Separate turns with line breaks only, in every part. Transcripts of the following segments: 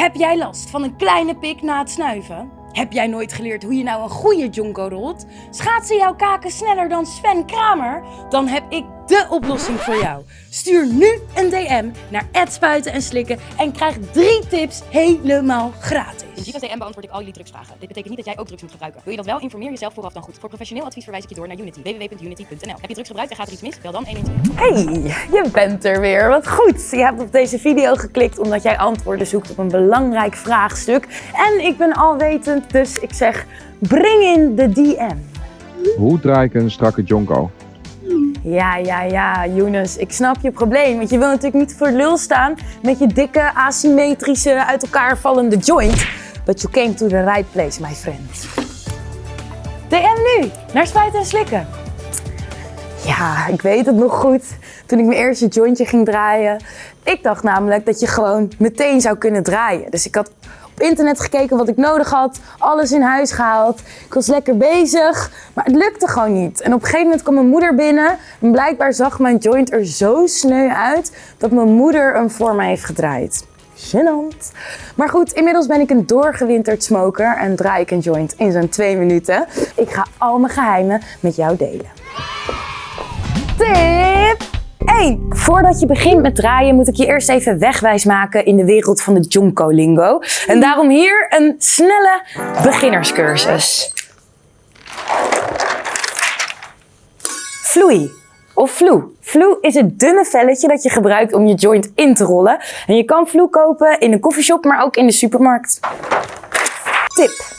Heb jij last van een kleine pik na het snuiven? Heb jij nooit geleerd hoe je nou een goede jonko rolt? Schaatsen jouw kaken sneller dan Sven Kramer? Dan heb ik de oplossing voor jou. Stuur nu een DM naar spuiten en slikken en krijg drie tips helemaal gratis.
In Giva's DM beantwoord ik al jullie drugsvragen. Dit betekent niet dat jij ook drugs moet gebruiken. Wil je dat wel? Informeer jezelf vooraf dan goed. Voor professioneel advies verwijs ik je door naar Unity. www.unity.nl Heb je drugs gebruikt en gaat er iets mis? Bel dan 112.
Hey, je bent er weer. Wat goed. Je hebt op deze video geklikt omdat jij antwoorden zoekt op een belangrijk vraagstuk. En ik ben alwetend, dus ik zeg breng in de DM.
Hoe draai ik een strakke jonko?
Ja, ja, ja, Younes, ik snap je probleem. Want je wil natuurlijk niet voor lul staan met je dikke, asymmetrische, uit elkaar vallende joint. But you came to the right place, my friend. DM nu, naar Spuiten en Slikken. Ja, ik weet het nog goed. Toen ik mijn eerste jointje ging draaien. Ik dacht namelijk dat je gewoon meteen zou kunnen draaien. Dus ik had internet gekeken wat ik nodig had. Alles in huis gehaald. Ik was lekker bezig. Maar het lukte gewoon niet. En op een gegeven moment kwam mijn moeder binnen. En blijkbaar zag mijn joint er zo sneu uit. Dat mijn moeder hem voor mij heeft gedraaid. Gênant. Maar goed, inmiddels ben ik een doorgewinterd smoker en draai ik een joint in zo'n twee minuten. Ik ga al mijn geheimen met jou delen. 1. Voordat je begint met draaien moet ik je eerst even wegwijs maken in de wereld van de Jonko lingo. En daarom hier een snelle beginnerscursus. Vloei of vloe. Vloe is het dunne velletje dat je gebruikt om je joint in te rollen. En je kan vloe kopen in een koffieshop, maar ook in de supermarkt. Tip.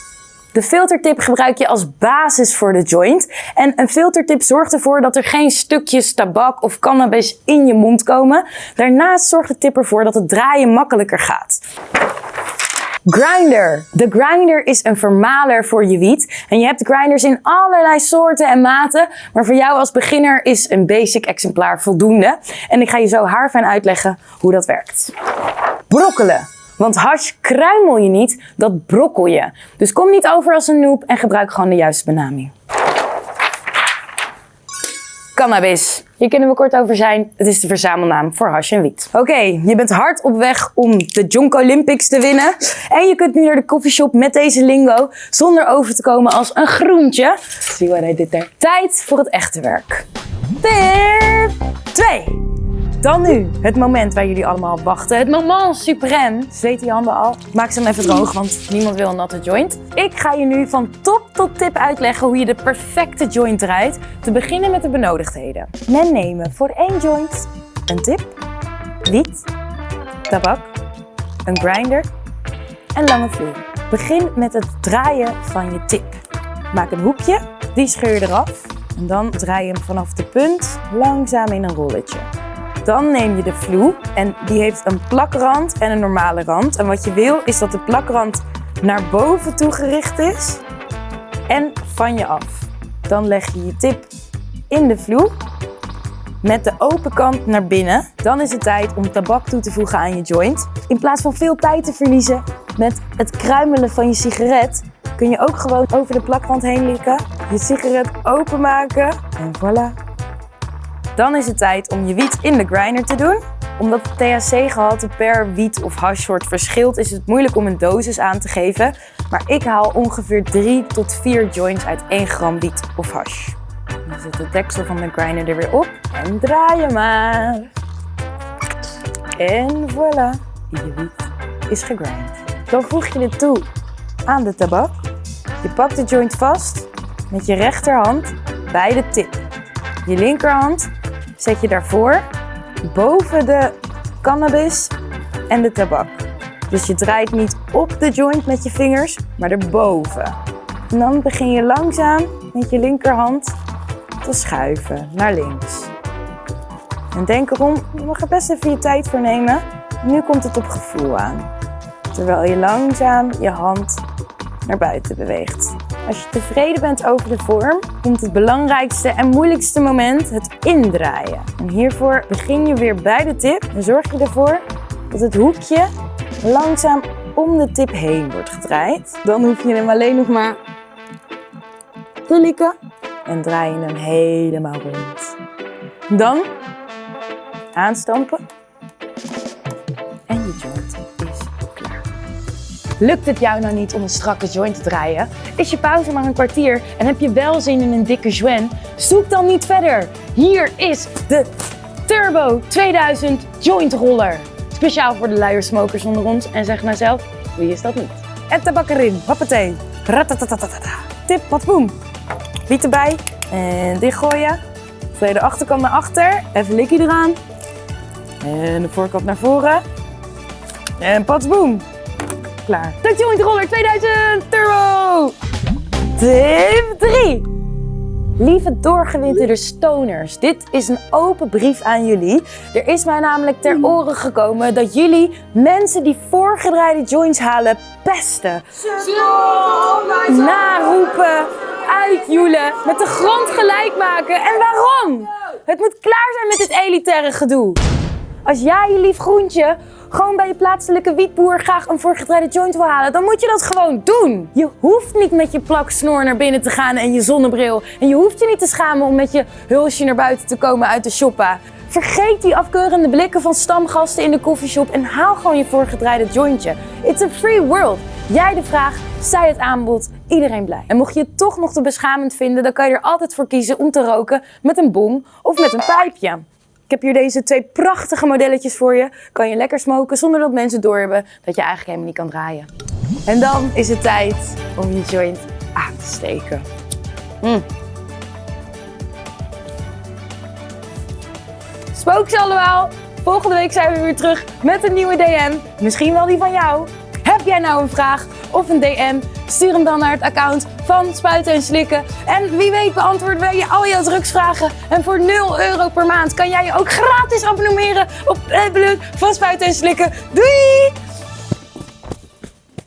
De filtertip gebruik je als basis voor de joint. En een filtertip zorgt ervoor dat er geen stukjes tabak of cannabis in je mond komen. Daarnaast zorgt de tip ervoor dat het draaien makkelijker gaat. Grinder. De grinder is een vermaler voor je wiet. En je hebt grinders in allerlei soorten en maten. Maar voor jou als beginner is een basic exemplaar voldoende. En ik ga je zo haarfijn uitleggen hoe dat werkt. Brokkelen. Want hash kruimel je niet, dat brokkel je. Dus kom niet over als een noob en gebruik gewoon de juiste benaming. Cannabis. Hier kunnen we kort over zijn. Het is de verzamelnaam voor hash en wiet. Oké, je bent hard op weg om de Jonko Olympics te winnen. En je kunt nu naar de coffeeshop met deze lingo zonder over te komen als een groentje. Zie wat hij dit daar. Tijd voor het echte werk. Tip 2. Dan nu, het moment waar jullie allemaal op wachten. Het moment suprême. Zweet die handen al. Maak ze dan even droog, want niemand wil een natte joint. Ik ga je nu van top tot tip uitleggen hoe je de perfecte joint draait. Te beginnen met de benodigdheden. Men nemen voor één joint een tip, wiet, tabak, een grinder en lange vloer. Begin met het draaien van je tip. Maak een hoekje, die scheur je eraf. En dan draai je hem vanaf de punt langzaam in een rolletje. Dan neem je de vloe en die heeft een plakrand en een normale rand. En wat je wil is dat de plakrand naar boven toe gericht is en van je af. Dan leg je je tip in de vloe met de open kant naar binnen. Dan is het tijd om tabak toe te voegen aan je joint. In plaats van veel tijd te verliezen met het kruimelen van je sigaret, kun je ook gewoon over de plakrand heen likken, je sigaret openmaken en voilà. Dan is het tijd om je wiet in de grinder te doen. Omdat het THC-gehalte per wiet of hashsoort verschilt, is het moeilijk om een dosis aan te geven. Maar ik haal ongeveer 3 tot 4 joints uit 1 gram wiet of hash. Dan zet de deksel van de grinder er weer op en draai je maar. En voilà, je wiet is gegrind. Dan voeg je dit toe aan de tabak. Je pakt de joint vast met je rechterhand bij de tip. Je linkerhand zet je daarvoor boven de cannabis en de tabak. Dus je draait niet op de joint met je vingers, maar erboven. En dan begin je langzaam met je linkerhand te schuiven naar links. En denk erom, je mag er best even je tijd voor nemen. Nu komt het op gevoel aan. Terwijl je langzaam je hand naar buiten beweegt. Als je tevreden bent over de vorm, komt het belangrijkste en moeilijkste moment het indraaien. En hiervoor begin je weer bij de tip en zorg je ervoor dat het hoekje langzaam om de tip heen wordt gedraaid. Dan hoef je hem alleen nog maar te likken en draai je hem helemaal rond. Dan aanstampen Lukt het jou nou niet om een strakke joint te draaien? Is je pauze maar een kwartier en heb je wel zin in een dikke joint? Zoek dan niet verder. Hier is de Turbo 2000 Joint Roller. Speciaal voor de luiersmokers onder ons. En zeg nou zelf, wie is dat niet? En tabak erin. Hoppatee. Ratatatatata. Tip, wat boem. Wiet erbij. En dichtgooien. Tweede achterkant naar achter. Even likkie eraan. En de voorkant naar voren. En patsboom. Klaar. De Joint Roller 2000 Turbo. Tip 3. Lieve doorgewinterde stoners, dit is een open brief aan jullie. Er is mij namelijk ter oren gekomen dat jullie mensen die voorgedraaide joints halen pesten. Naroepen, uitjoelen, met de grond gelijk maken. En waarom? Het moet klaar zijn met dit elitaire gedoe. Als jij je lief groentje gewoon bij je plaatselijke wietboer graag een voorgedraaide joint wil halen, dan moet je dat gewoon doen. Je hoeft niet met je plak snor naar binnen te gaan en je zonnebril. En je hoeft je niet te schamen om met je hulsje naar buiten te komen uit de shoppa. Vergeet die afkeurende blikken van stamgasten in de koffieshop en haal gewoon je voorgedraaide jointje. It's a free world. Jij de vraag, zij het aanbod, iedereen blij. En mocht je het toch nog te beschamend vinden, dan kan je er altijd voor kiezen om te roken met een bong of met een pijpje. Ik heb hier deze twee prachtige modelletjes voor je. Kan je lekker smoken zonder dat mensen doorhebben dat je eigenlijk helemaal niet kan draaien. En dan is het tijd om je joint aan te steken. Mm. Spooks allemaal! Volgende week zijn we weer terug met een nieuwe DM. Misschien wel die van jou. Heb jij nou een vraag of een DM? Stuur hem dan naar het account van Spuiten en Slikken. En wie weet beantwoorden wij je al jouw drugsvragen. En voor 0 euro per maand kan jij je ook gratis abonneren op het blog van Spuiten en Slikken. Doei!